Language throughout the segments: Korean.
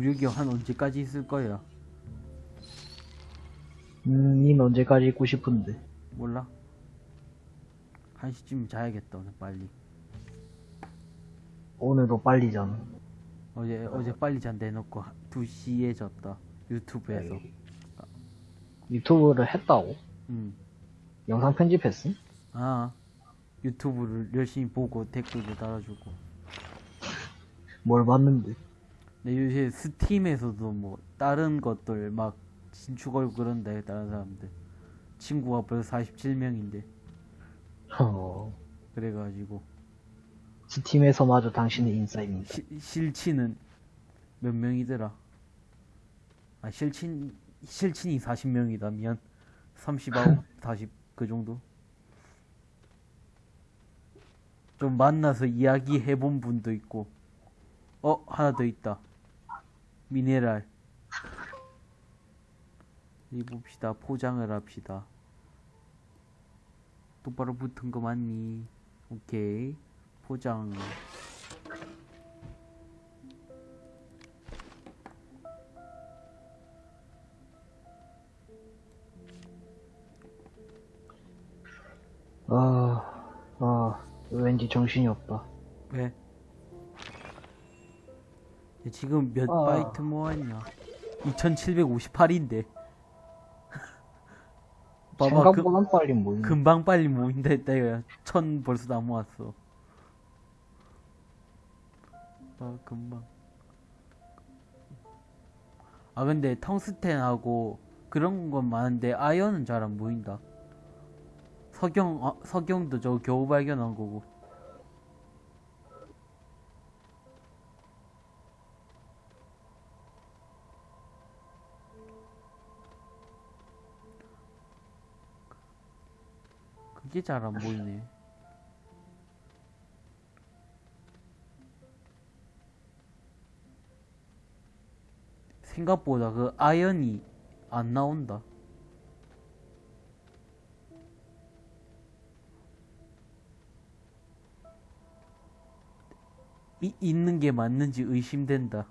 우리 한 언제까지 있을 거야? 음, 닌 언제까지 있고 싶은데. 몰라. 한 시쯤 자야겠다, 오늘 빨리. 오늘도 빨리잖아. 어제, 어 제 빨리 잔다 해놓고 2시에 잤다. 유튜브에서. 유튜브를 했다고? 음. 영상 편집했음? 아, 유튜브를 열심히 보고 댓글도 달아주고. 뭘 봤는데? 근데 요새 스팀에서도 뭐, 다른 것들 막 걸고 그런데, 다른 사람들. 친구가 벌써 47명인데. 어, 그래가지고. 스팀에서마저 당신의 인싸입니다. 시, 실친은 몇 명이더라? 아, 실친, 실친이 40명이다, 미안. 39, 40, 그 정도? 좀 만나서 이야기 해본 분도 있고. 어, 하나 더 있다. 미네랄. 입읍시다. 포장을 합시다. 똑바로 붙은 거 맞니? 오케이. 포장. 아, 아, 왠지 정신이 없다. 왜? 지금 몇 아. 바이트 모았냐? 2758인데. 봐봐, 그, 생각보단 빨리 모이네. 금방 빨리 모인다 했다, 이거야. 천 벌써 다 모았어. 아, 금방. 아, 근데 텅스텐하고 그런 건 많은데, 아이언은 잘 안 보인다. 석영, 아, 석영도 저 겨우 발견한 거고. 그게 잘 안 보이네. 생각보다 그 아연이 안 나온다. 이, 있는 게 맞는지 의심된다.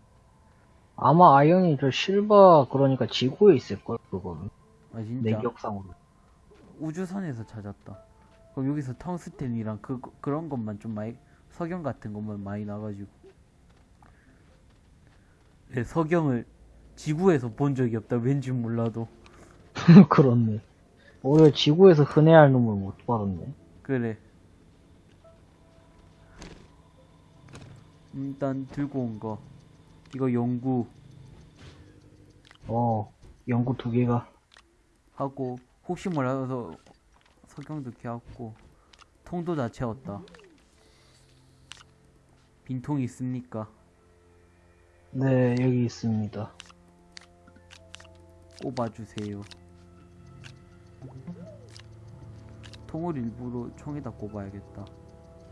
아마 아이언이 저 실버, 그러니까 지구에 있을 걸, 그거는. 아 진짜. 내 기억상으로. 우주선에서 찾았다. 그럼 여기서 텅스텐이랑 그 그런 것만 좀 많이 석영 같은 것만 많이 나가지고. 네, 석영을 지구에서 본 적이 없다. 왠지 몰라도. 그렇네. 오히려 지구에서 흔해야 할 놈을 못 받았네. 그래. 일단 들고 온 거. 이거 연구 어, 연구 두 개가. 하고 혹시 몰라서 석영도 캐왔고 통도 다 채웠다. 빈통이 있습니까? 네, 여기 있습니다. 꼽아주세요. 통을 일부러 총에다 꼽아야겠다.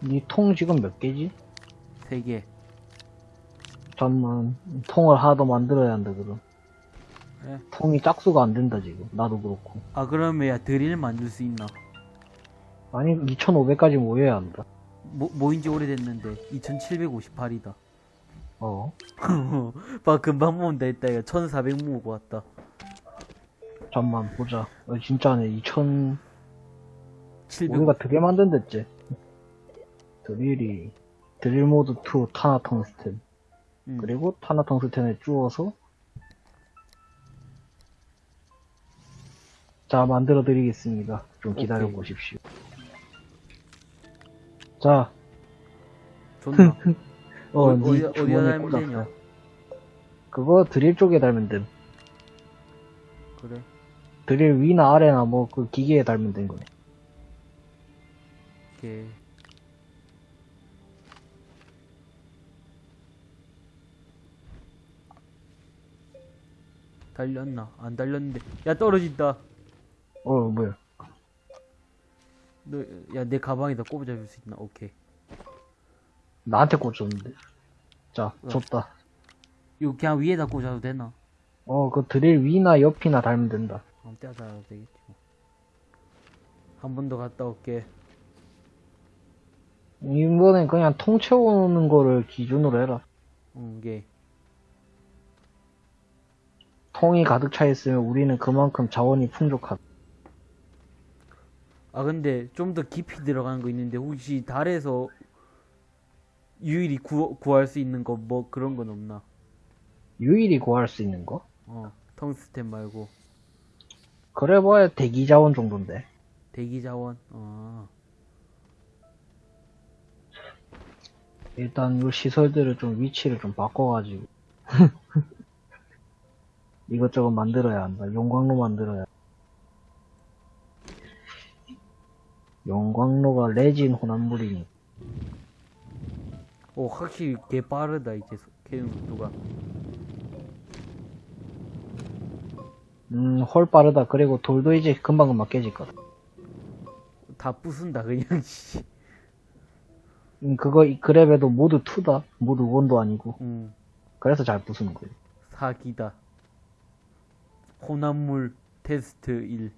니통 지금 몇 개지? 세 개. 잠만, 통을 하나 더 만들어야 한다, 그럼. 네. 통이 짝수가 안 된다, 지금. 나도 그렇고. 아 그러면 야 드릴 만들 수 있나? 아니, 2500까지 모여야 한다. 모, 모인지 오래됐는데 2758이다. 어. 봐 금방 모은다 했다 이거 1400 모으고 왔다. 잠만, 보자. 어, 진짜네, 2000, 700. 우리가 드릴 만든댔지. 드릴이, 드릴 모드 2 타나 텅스텐. 음. 그리고 타나 텅스텐에 주워서 자 만들어 드리겠습니다 좀 기다려. 보십시오 자 좋나? 어, 어, 니 어디- 어디다 주머니에 달면 꽂았어. 되냐? 그거 드릴 쪽에 달면 됨 그래. 드릴 위나 아래나 뭐 그 기계에 달면 된 거네 오케이. 달렸나? 안 달렸는데. 야 떨어진다. 어 뭐야 너, 야 내 가방에다 꼽아줄 수 있나? 오케이. 나한테 꽂혔는데 자 어. 줬다 이거 그냥 위에다 꽂아도 되나? 어 그 드릴 위나 옆이나 달면 된다 아무 때나 달아도 되겠지 뭐. 한번 더 갔다 올게. 이번엔 그냥 통 채우는 거를 기준으로 해라 응, 게. 통이 가득 차 있으면 우리는 그만큼 자원이 풍족하다. 아 근데 좀 더 깊이 들어가는 거 있는데 혹시 달에서 유일히 구, 구할 수 있는 거 뭐 그런 건 없나? 유일히 구할 수 있는 거? 어 텅스텐 말고 그래 봐야 대기 자원 정도인데. 대기 자원. 어 일단 이 시설들을 좀 위치를 좀 바꿔가지고 이것저것 만들어야 한다. 용광로 만들어야. 용광로가 레진 혼합물이니 오, 확실히 개 빠르다 이제 소- 캐는 속도가. 음, 헐 빠르다. 그리고 돌도 이제 금방금방 깨질 거다. 다 부순다 그냥 씨. 음, 그거 이 그랩에도 모두 2다. 모두 1도 아니고. 음 그래서 잘 부수는 거예요. 사기다. 혼합물 테스트 1.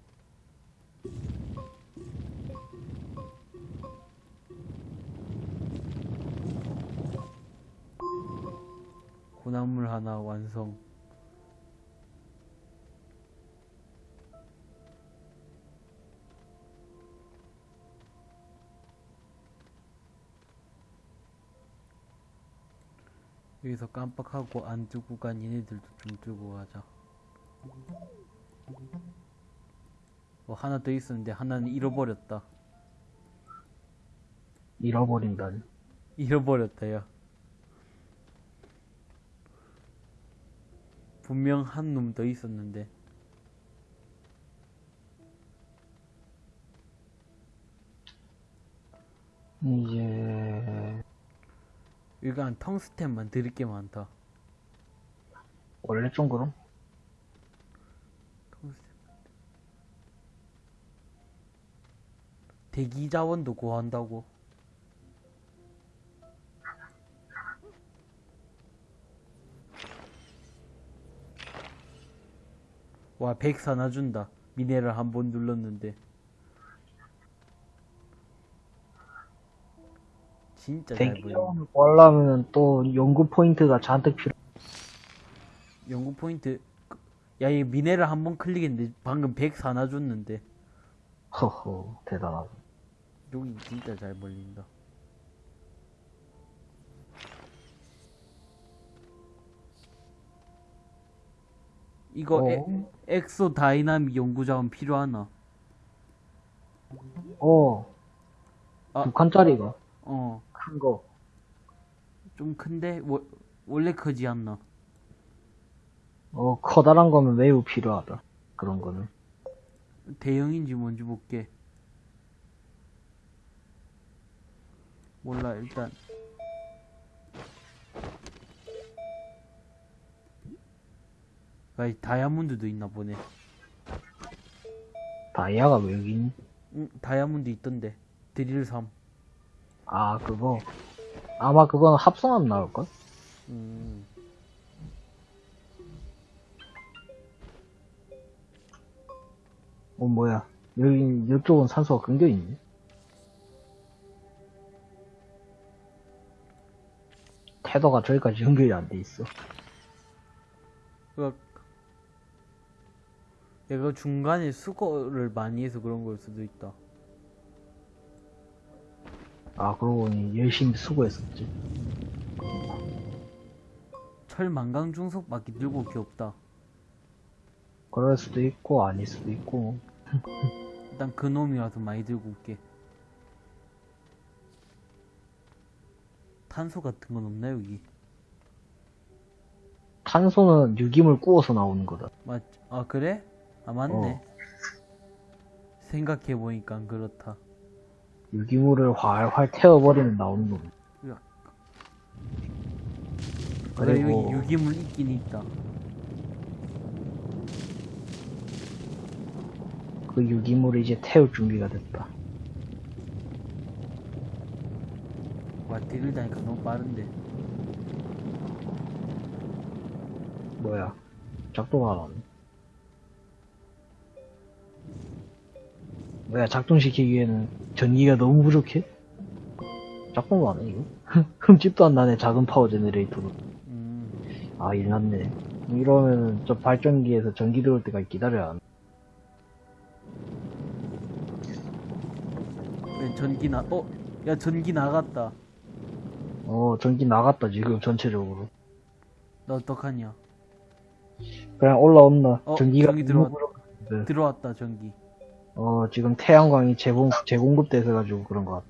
혼합물 하나 완성. 여기서 깜빡하고 안 두고 간 얘네들도 좀 들고 가자. 어, 하나 더 있었는데 하나는 잃어버렸다. 잃어버린다니. 잃어버렸다, 야. 분명 한 놈 더 있었는데. 이제, 일단 텅스텐만 드릴 게 많다. 원래 좀 그럼? 텅스텐. 대기 자원도 구한다고. 와, 100 사놔준다. 미네랄 한 번 눌렀는데. 진짜 잘. 자원을 구하려면 또 연구 포인트가 잔뜩 필요. 연구 포인트. 야, 이 미네랄 한 번 클릭했는데 방금 100 사놔줬는데. 허허, 대단하다. 여기 진짜 잘 벌린다. 이거 에, 어? EXO Dynamics 연구 지원 필요하나? 어, 아. 두 칸짜리가. 어, 큰 거. 좀 큰데 워, 원래 크지 않나? 어, 커다란 거면 매우 필요하다. 그런 거는. 대형인지 뭔지 볼게. 몰라 일단 아, 다이아몬드도 있나 보네. 다이아가 왜 여기 있니? 응, 다이아몬드 있던데. 드릴 3. 아, 그거. 아마 그건 합성하면 나올걸? 음. 어, 뭐야. 여기, 이쪽은 산소가 끊겨있네. 태도가 저기까지 연결이 안 돼 있어. 그 얘가 중간에 수거를 많이 해서 그런 걸 수도 있다. 아, 그러고 보니 열심히 수고했었지. 철 만강 중속밖에 들고 올게 없다. 그럴 수도 있고, 아닐 수도 있고. 일단 그 놈이 와서 많이 들고 올게. 탄소 같은 건 없나 여기? 탄소는 유기물 구워서 나오는 거다. 맞? 아 그래? 아 맞네. 생각해 보니까 그렇다. 유기물을 활활 태워버리면 나오는 놈. 그래 여기 유기물 있긴 있다. 그 유기물을 이제 태울 준비가 됐다. 와 딜을 다니까 너무 빠른데. 뭐야. 작동을 안 하네. 뭐야, 작동시키기에는 전기가 너무 부족해? 작동을 안 해, 이거? 흠집도 안 나네, 작은 power generator로. 음. 아, 일났네. 이러면 저 발전기에서 전기 들어올 때까지 기다려야. 왜 전기 나, 어? 야, 전기 나갔다. 어, 전기 나갔다, 지금 전체적으로. 나 어떡하냐. 그냥 올라온다. 어, 전기가 전기 들어왔- 네. 들어왔다, 전기. 어, 지금 태양광이 재공, 재공급돼서 가지고 그런 것 같아.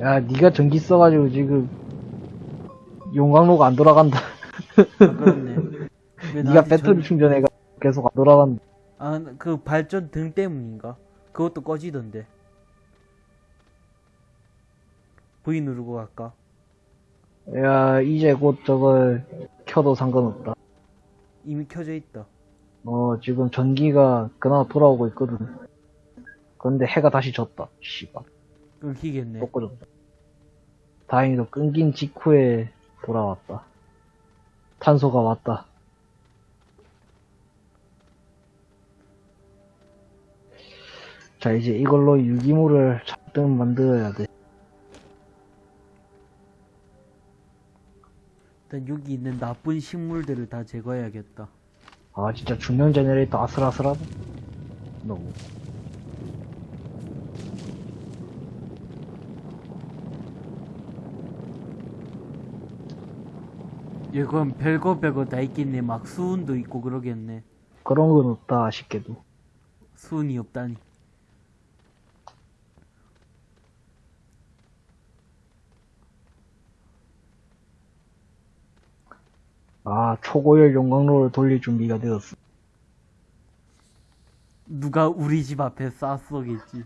야, 니가 전기 써가지고 지금 용광로가 안 돌아간다. 아, 그렇네. 왜 니가 배터리 전- 충전해가 계속 안 돌아간다. 아, 그 발전 등 때문인가? 그것도 꺼지던데. V 누르고 갈까? 야, 이제 곧 저걸 켜도 상관없다. 이미 켜져 있다. 어, 지금 전기가 그나마 돌아오고 있거든. 그런데 해가 다시 졌다. 씨발. 끊기겠네. 또 꺼졌다. 다행히도 끊긴 직후에 돌아왔다. 탄소가 왔다. 자, 이제 이걸로 유기물을 잔뜩 만들어야 돼. 일단 여기 있는 나쁜 식물들을 다 제거해야겠다. 아, 진짜 중력 generator 아슬아슬하다. 너무. 이건 별거 별거 다 있겠네. 막 수은도 있고 그러겠네. 그런 건 없다, 아쉽게도. 수은이 없다니. 아, 초고열 용광로를 돌릴 준비가 되었어. 누가 우리 집 앞에 쌌어겠지.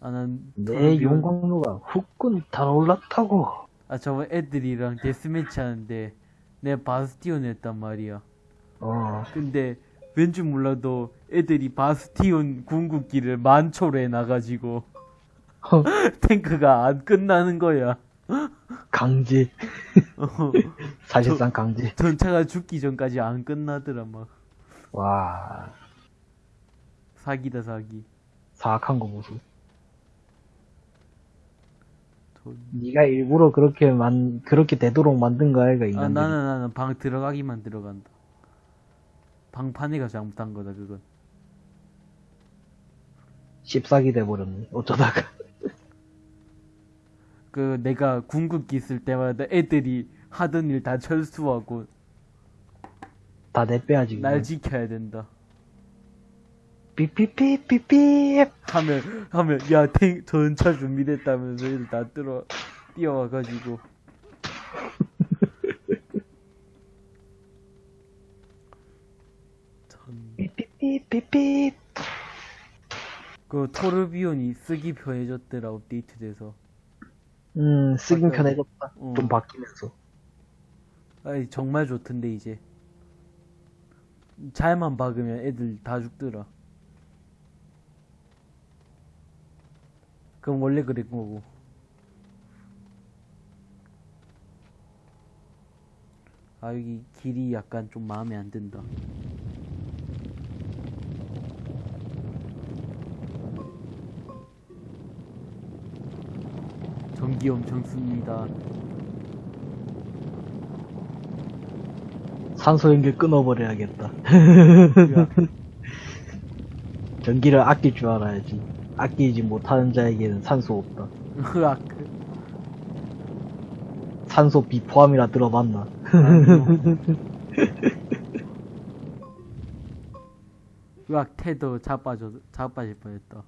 아, 난. 내 용광로가 후끈 달아올랐다고. 아, 저번 애들이랑 데스매치 하는데, 내 바스티온 했단 말이야. 어, 근데, 왠지 몰라도 애들이 바스티온 궁극기를 만초로 해놔가지고, 탱크가 안 끝나는 거야. 강제. 어, 사실상 강제. 전차가 죽기 전까지 안 끝나더라, 막. 와, 사기다, 사기. 사악한 거 보소. 돈. 네가 일부러 그렇게 만 그렇게 되도록 만든 거 아이가 아, 인간들이. 나는, 나는 방 들어가기만 들어간다. 방판이가 잘못한 거다, 그건. 씹사기 돼버렸네. 어쩌다가. 그, 내가 궁극기 쓸 때마다 애들이 하던 일 다 철수하고, 다 내 빼야지. 그거. 날 지켜야 된다. 삐삐삐삐삐. 하면, 하면, 야, 탱, 전차 준비됐다면서 애들 다 들어, 뛰어와가지고. 전, 삐삐삐삐삐. 그, 토르비온이 쓰기 편해졌더라, 업데이트돼서. 음, 쓰긴 편해졌다. 어. 좀 바뀌면서. 아이, 정말 좋던데, 이제. 잘만 박으면 애들 다 죽더라. 그럼 원래 그랬 거고. 아, 여기 길이 약간 좀 마음에 안 든다. 전기 엄청 씁니다. 산소 연결 끊어버려야겠다. 전기를 아낄 줄 알아야지. 아끼지 못하는 자에게는 산소 없다. 으악. 산소 비포함이라 들어봤나? 으악, 태도 자빠져, 자빠질 뻔했다.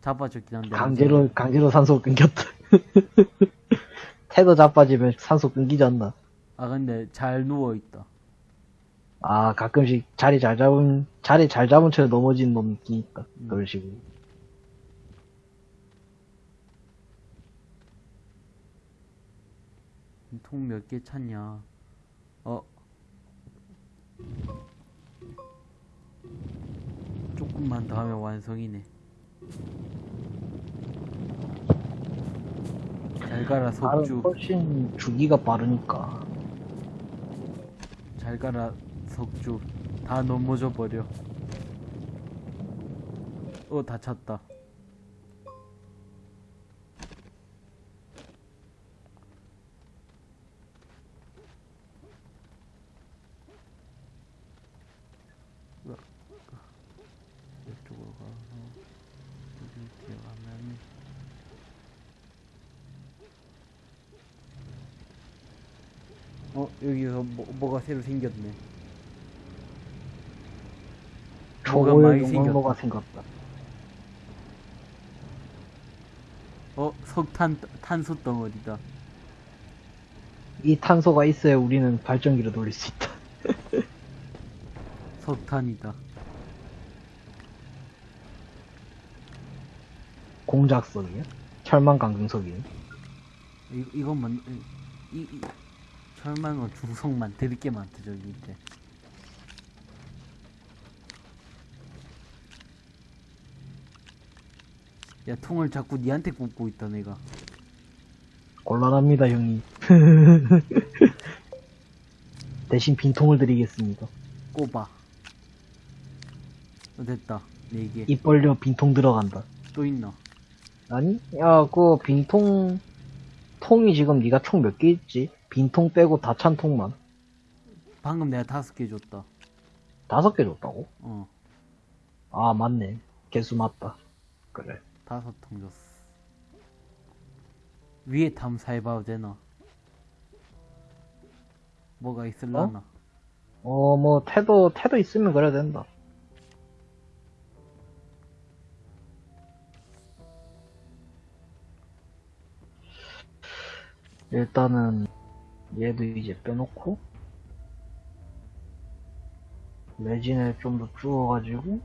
자빠졌긴 한데. 강제로, 강제로 산소 끊겼다. 태도 자빠지면 산소 끊기지 않나? 아, 근데 잘 누워 있다. 아, 가끔씩 자리 잘 잡은, 자리 잘 잡은 채 넘어진 놈 있긴 있다. 음. 그런 식으로. 통 몇개 찼냐. 어. 조금만 더 하면 완성이네. 잘 가라, 석주. 훨씬 주기가 빠르니까. 잘 가라, 석주. 다 넘어져 버려. 어, 다 찼다. 어 여기서 뭐, 뭐가 새로 생겼네 뭐가 많이 용광로가 생겼다. 어 석탄 탄소 덩어리다 이 탄소가 있어야 우리는 발전기를 돌릴 수 있다. 석탄이다 공작석이야? 철망 강등석이야? 이, 이것만 이, 이 철망어 중성만 들을 게 많다 저기 이제 야 통을 자꾸 니한테 꽂고 있다 내가 곤란합니다, 형님. 대신 빈통을 드리겠습니다. 꼽아 어, 됐다 네개 입 벌려 빈통 들어간다. 또 있나 아니? 야, 그 빈통, 통이 지금 네가 총 몇 개 있지? 빈통 빼고 다 찬 통만. 방금 내가 다섯 개 줬다 다섯 개 줬다고? 어 아, 맞네. 개수 맞다. 그래. 다섯 통 줬어 위에 탐사해봐도 되나 뭐가 있을라나 어, 뭐, 태도, 태도 있으면 그래야 된다. 일단은, 얘도 이제 빼놓고, 레진을 좀 더 주워가지고,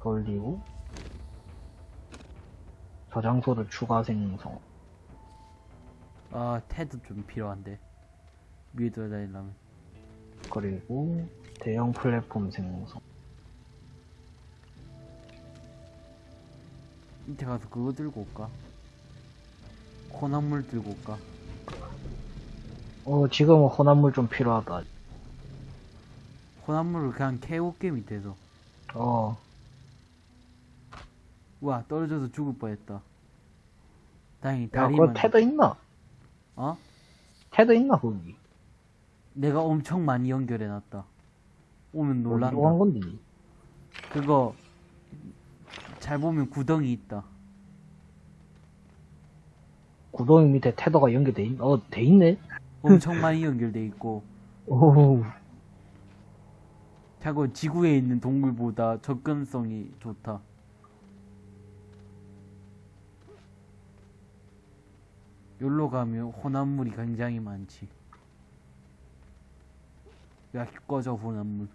돌리고, 저장소를 추가 생성. 아 테드 좀 필요한데 위에 돌아다니려면 그리고, 대형 플랫폼 생성. 밑에 가서 그거 들고 올까? 혼합물 들고 올까? 어, 지금은 혼합물 좀 필요하다. 혼합물을 그냥 캐올게 밑에서 어, 우와 떨어져서 죽을 뻔했다 다행히 야, 다리만 그거 테드 있나? 어? 테드 있나, 거기? 내가 엄청 많이 연결해놨다 오면 놀란 놀란다 건데. 그거 잘 보면 구덩이 있다 구덩이 밑에 테더가 연결돼 있, 어, 돼 있네? 엄청 많이 연결돼 있고. 오, 자고 지구에 있는 동물보다 접근성이 좋다. 여기로 가면 혼합물이 굉장히 많지. 야 꺼져 혼합물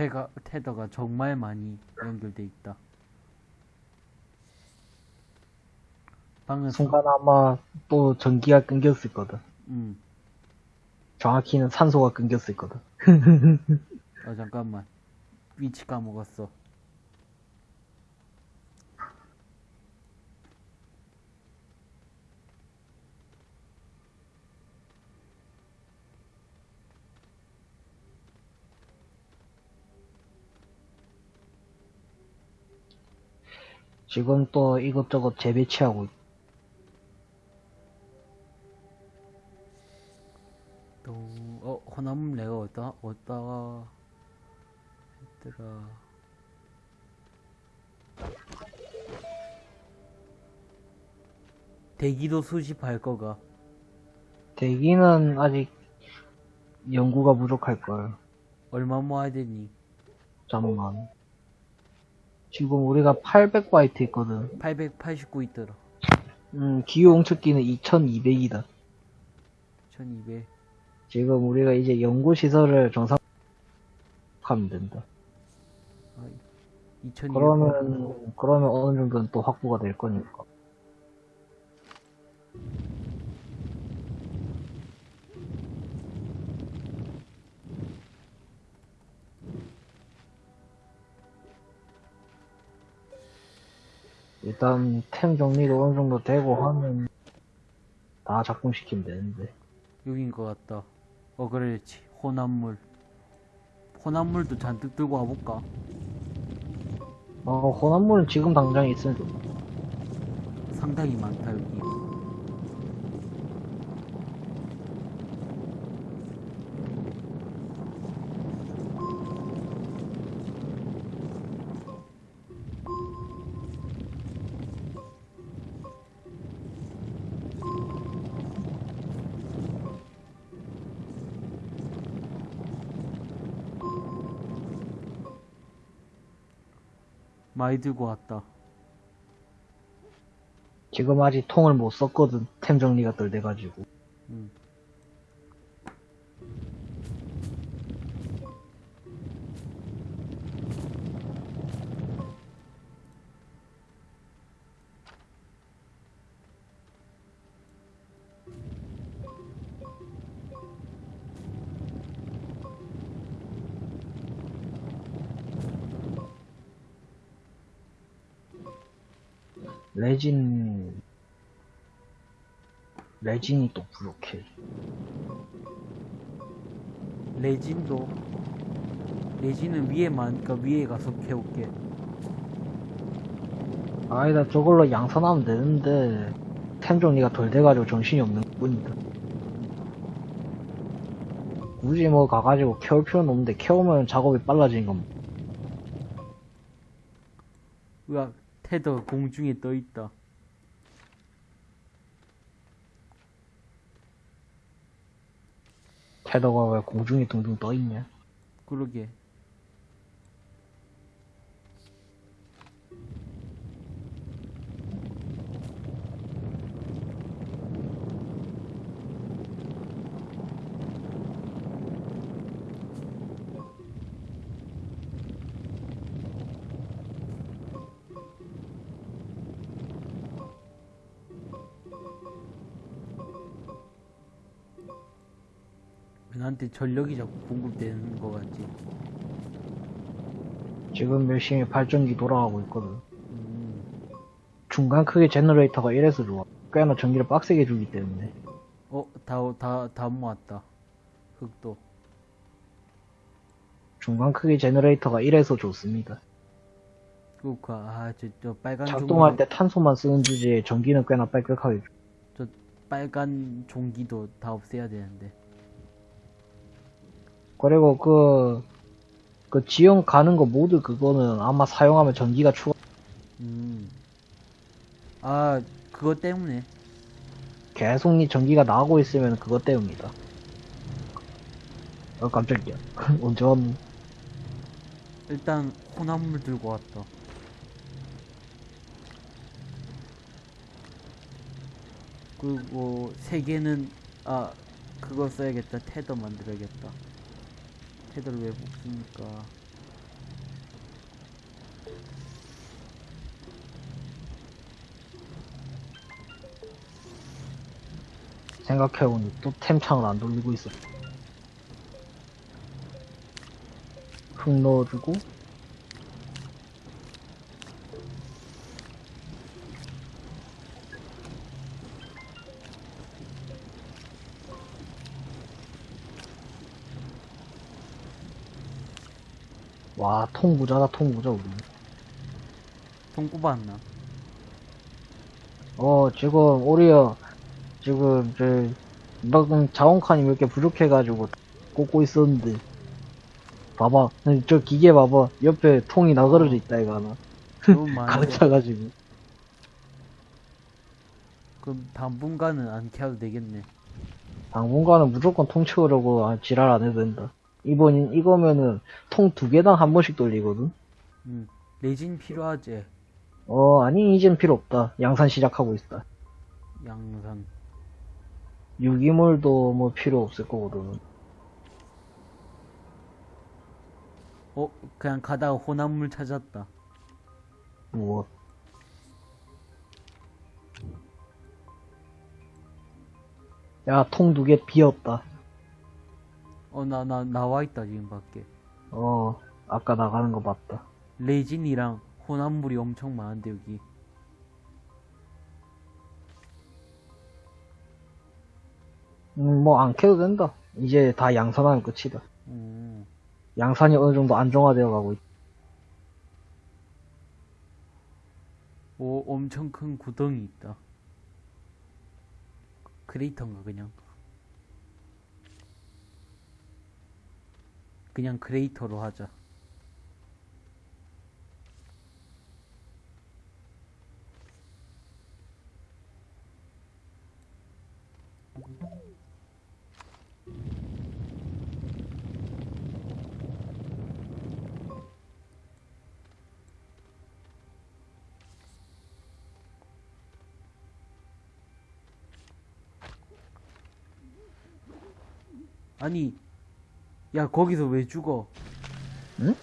테가, 테더가 정말 많이 연결돼 있다 방금 순간 아마 또 전기가 끊겼을 거다. 음. 정확히는 산소가 끊겼을 거다. 아 잠깐만 위치 까먹었어 지금 또 이것저것 재배치하고 있- 또, 어, 혼합물 내가 어디다, 어디다가 했더라. 대기도 수집할 거가. 대기는 아직 연구가 부족할 거야. 얼마 모아야 되니? 잠만. 지금 우리가 800바이트 있거든. 889 있더라. 음, 기후 옹축기는 2200이다. 1200. 지금 우리가 이제 연구시설을 정상, 하면 된다. 2200. 그러면, 그러면 어느 정도는 또 확보가 될 거니까. 일단 템 정리도 어느 정도 되고 하면 다 작동시키면 되는데. 여긴 것 같다. 어, 그렇지. 혼합물. 혼합물도 잔뜩 들고 와볼까? 어, 혼합물은 지금 당장 있으면 좋다. 상당히 많다, 여기. 많이 들고 왔다. 지금 아직 통을 못 썼거든. 템 정리가 덜 돼가지고. 레진이 또 부족해. 레진도 레진은 위에 많으니까 위에 가서 캐올게. 아니다, 저걸로 양산하면 되는데, 템 정리가 덜 돼가지고 정신이 없는 뿐이다. 굳이 뭐 가가지고 캐올 필요는 없는데, 캐오면 작업이 빨라지는 건, 으악, 테더 공중에 떠 있다. 테더가 왜 공중에 둥둥 떠있냐? 그러게. 나한테 전력이 자꾸 공급되는 거 같지? 지금 열심히 발전기 돌아가고 있거든. 음, 중간 크기 generator가 이래서 좋아. 꽤나 전기를 빡세게 주기 때문에. 어, 다, 다, 다 모았다. 흙도. 중간 크기 generator가 이래서 좋습니다. 그렇구나. 아, 저, 저 빨간 작동할 종이- 때 탄소만 쓰는 주제에 전기는 꽤나 빡세게 줘. 저 빨간 종기도 다 없애야 되는데. 그리고 그, 그 지형 가는 거 모두 그거는 아마 사용하면 전기가 추가, 음. 아, 그것 때문에. 계속 니 전기가 나오고 있으면 그것 때문이다. 어, 깜짝이야. 언제 왔니? 일단 혼합물 들고 왔다. 그리고 세 개는 아 그거 써야겠다. 테더 만들어야겠다. 테더를 왜 뽑습니까? 생각해보니 또 템창을 안 돌리고 있어. 흙 넣어주고, 와, 통 부자다, 통 부자, 우리. 통 뽑았나? 어, 지금, 오리어, 지금, 저, 막, 자원칸이 몇 개 부족해가지고, 꽂고 있었는데, 봐봐. 저 기계 봐봐. 옆에 통이 나그러져 있다, 이거 하나. 너무 가득 많은데. 차가지고. 그럼 당분간은 안 켜도 되겠네. 당분간은 무조건 통 채우려고, 아, 지랄 안 해도 된다. 이번, 이거면은, 통 두 개당 한 번씩 돌리거든? 음. 레진 필요하지. 어, 아니, 이젠 필요 없다. 양산 시작하고 있다. 양산. 유기물도 뭐 필요 없을 거거든. 어, 그냥 가다가 혼합물 찾았다. 무엇. 야, 통 두 개 비었다. 어, 나, 나, 나와 있다, 지금 밖에. 어, 아까 나가는 거 봤다. 레진이랑 혼합물이 엄청 많은데, 여기. 음, 뭐, 안 캐도 된다. 이제 다 양산하면 끝이다. 음. 양산이 어느 정도 안정화되어 가고 있 오, 엄청 큰 구덩이 있다. 크레이터인가, 그냥? 그냥 그레이터로 하자. 아니 야, 거기서 왜 죽어? 응?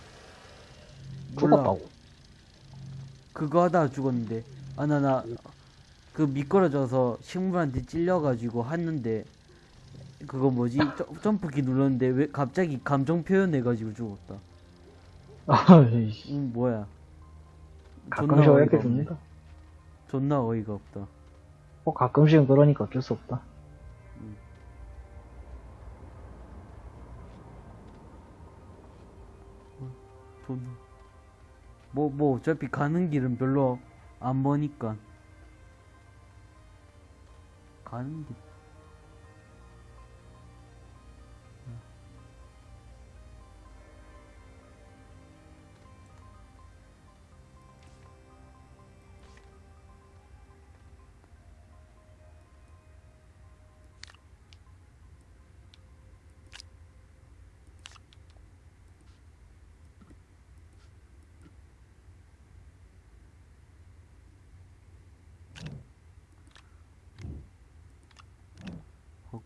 몰라. 죽었다고. 그거 하다가 죽었는데. 아, 나, 나, 그 미끄러져서 식물한테 찔려가지고 했는데, 그거 뭐지? 점- 점프키 눌렀는데, 왜 갑자기 감정 표현해가지고 죽었다. 아이씨. 응, 뭐야. 가끔씩 어이가 없네. 줍니다. 존나 어이가 없다. 뭐 가끔씩은 그러니까 어쩔 수 없다. 뭐, 뭐, 어차피 가는 길은 별로 안 머니까. 가는 길.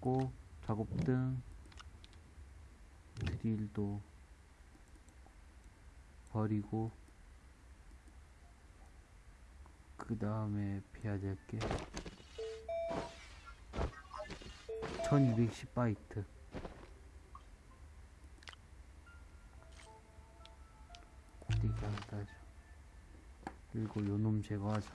하고, 작업등, 드릴도 버리고, 그 다음에 해야 될 게, 1210바이트. 고데기 하나 따자. 그리고 요놈 제거하자.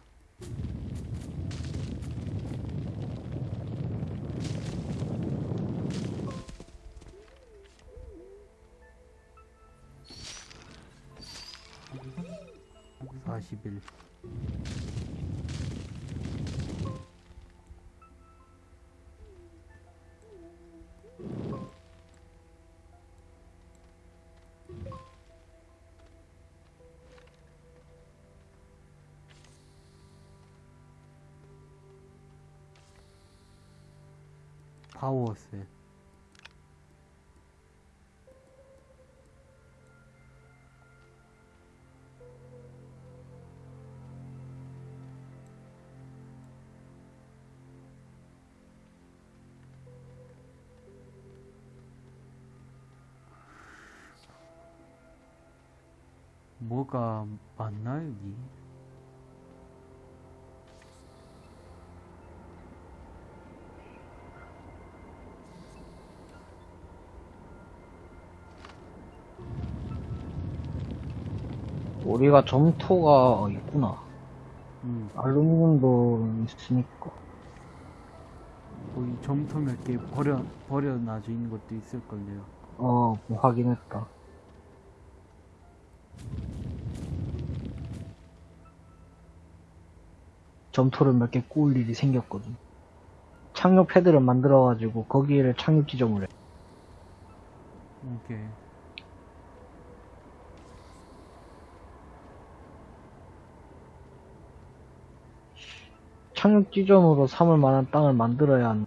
파워셋 뭐가 맞나 여기? 우리가 점토가 있구나. 음, 알루미늄도 있으니까. 거기 점토 몇 개 버려 버려 놔져 있는 것도 있을걸요. 어, 뭐 확인했다. 점토를 몇 개 구울 일이 생겼거든. 착륙 패드를 만들어가지고 거기를 착륙 지점을 해. 오케이. 착륙 지점으로 삼을 만한 땅을 만들어야 하는.